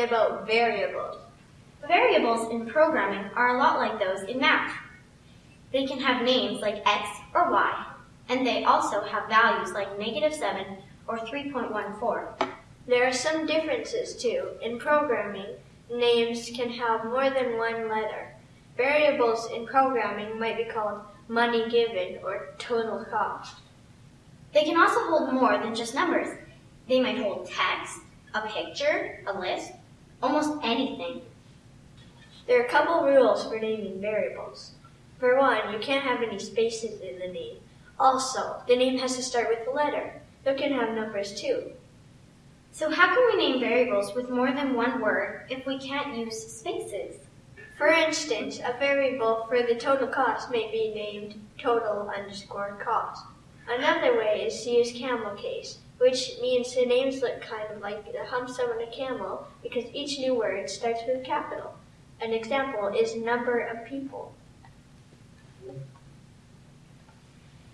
about variables. Variables in programming are a lot like those in math. They can have names like x or y, and they also have values like negative 7 or 3.14. There are some differences too. In programming, names can have more than one letter. Variables in programming might be called money given or total cost. They can also hold more than just numbers. They might hold text, a picture, a list, almost anything. There are a couple rules for naming variables. For one, you can't have any spaces in the name. Also, the name has to start with a letter. You can have numbers too. So how can we name variables with more than one word if we can't use spaces? For instance, a variable for the total cost may be named total underscore cost. Another way is to use camel case, which means the names look kind of like the humps on a camel because each new word starts with a capital. An example is number of people.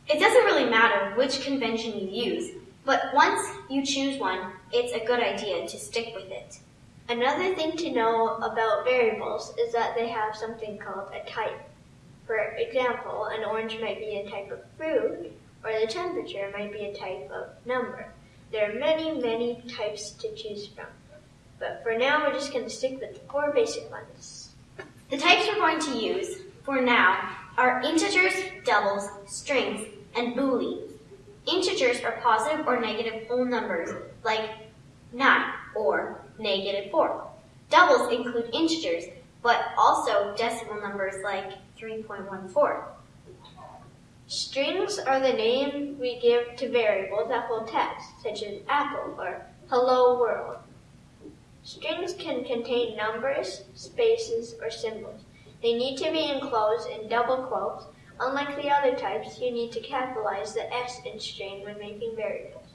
It doesn't really matter which convention you use, but once you choose one, it's a good idea to stick with it. Another thing to know about variables is that they have something called a type. For example, an orange might be a type of fruit, or the temperature might be a type of number. There are many, many types to choose from. But for now, we're just going to stick with the four basic ones. The types we're going to use for now are integers, doubles, strings, and booleans. Integers are positive or negative whole numbers, like 9 or negative 4. Doubles include integers, but also decimal numbers like 3.14. Strings are the name we give to variables that hold text, such as apple or hello world. Strings can contain numbers, spaces, or symbols. They need to be enclosed in double quotes Unlike the other types, you need to capitalize the S in string when making variables.